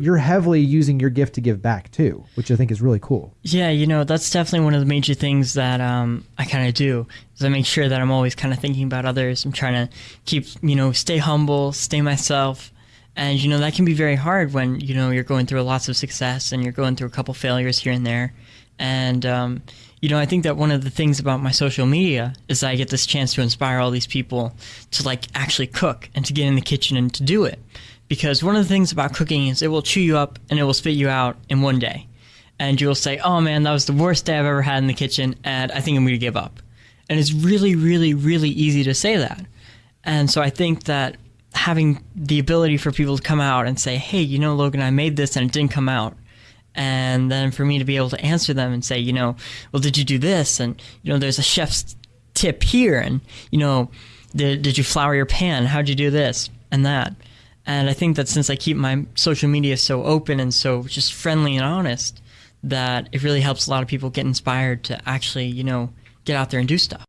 you're heavily using your gift to give back too, which I think is really cool. Yeah, you know, that's definitely one of the major things that um, I kind of do is I make sure that I'm always kind of thinking about others. I'm trying to keep, you know, stay humble, stay myself. And, you know, that can be very hard when, you know, you're going through lots of success and you're going through a couple failures here and there. And, um, you know, I think that one of the things about my social media is that I get this chance to inspire all these people to, like, actually cook and to get in the kitchen and to do it because one of the things about cooking is it will chew you up and it will spit you out in one day. And you'll say, oh man, that was the worst day I've ever had in the kitchen, and I think I'm going to give up. And it's really, really, really easy to say that. And so I think that having the ability for people to come out and say, hey, you know, Logan, I made this and it didn't come out. And then for me to be able to answer them and say, you know, well, did you do this? And, you know, there's a chef's tip here. And, you know, did, did you flour your pan? How'd you do this and that? And I think that since I keep my social media so open and so just friendly and honest, that it really helps a lot of people get inspired to actually, you know, get out there and do stuff.